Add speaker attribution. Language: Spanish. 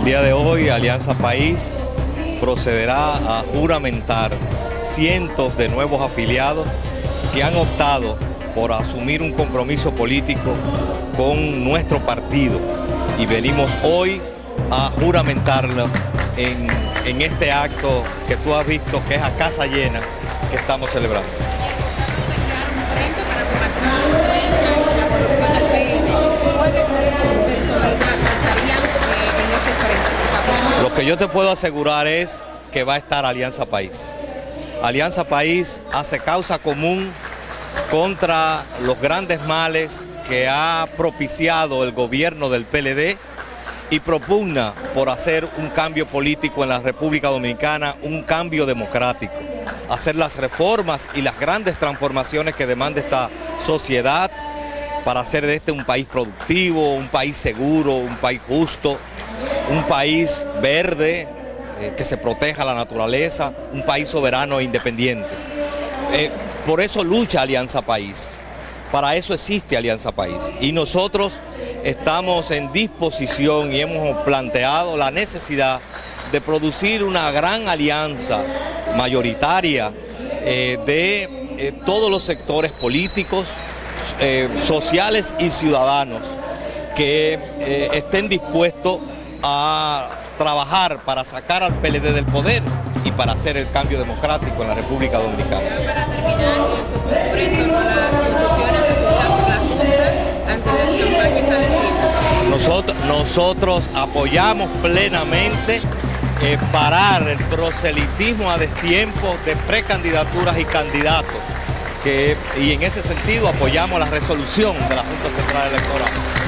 Speaker 1: el día de hoy Alianza País procederá a juramentar cientos de nuevos afiliados que han optado por asumir un compromiso político con nuestro partido y venimos hoy a juramentarlo en, en este acto que tú has visto que es a casa llena que estamos celebrando. Que yo te puedo asegurar es que va a estar Alianza País. Alianza País hace causa común contra los grandes males que ha propiciado el gobierno del PLD y propugna por hacer un cambio político en la República Dominicana, un cambio democrático, hacer las reformas y las grandes transformaciones que demanda esta sociedad para hacer de este un país productivo, un país seguro, un país justo, un país verde, eh, que se proteja la naturaleza, un país soberano e independiente. Eh, por eso lucha Alianza País, para eso existe Alianza País. Y nosotros estamos en disposición y hemos planteado la necesidad de producir una gran alianza mayoritaria eh, de todos los sectores políticos, sociales y ciudadanos que estén dispuestos a trabajar para sacar al PLD del poder y para hacer el cambio democrático en la República Dominicana. Nosotros, nosotros apoyamos plenamente eh, parar el proselitismo a destiempo de precandidaturas y candidatos que, y en ese sentido apoyamos la resolución de la Junta Central Electoral.